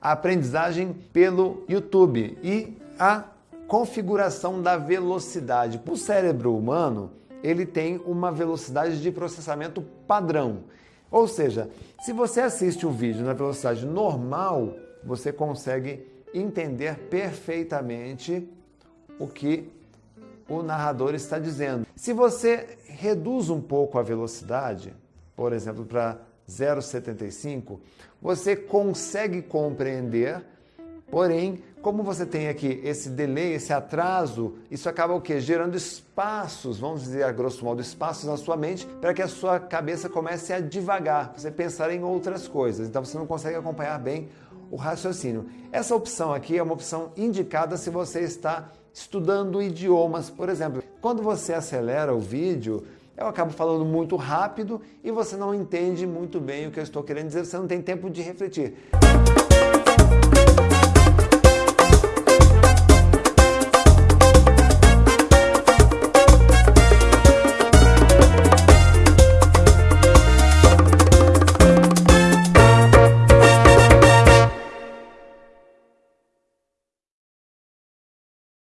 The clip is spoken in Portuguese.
a aprendizagem pelo YouTube e a configuração da velocidade. O cérebro humano ele tem uma velocidade de processamento padrão. Ou seja, se você assiste o vídeo na velocidade normal, você consegue entender perfeitamente o que o narrador está dizendo. Se você reduz um pouco a velocidade, por exemplo, para 0,75, você consegue compreender, porém, como você tem aqui esse delay, esse atraso, isso acaba o quê? Gerando espaços, vamos dizer a grosso modo, espaços na sua mente para que a sua cabeça comece a devagar, você pensar em outras coisas. Então você não consegue acompanhar bem o raciocínio. Essa opção aqui é uma opção indicada se você está estudando idiomas, por exemplo. Quando você acelera o vídeo, eu acabo falando muito rápido e você não entende muito bem o que eu estou querendo dizer, você não tem tempo de refletir.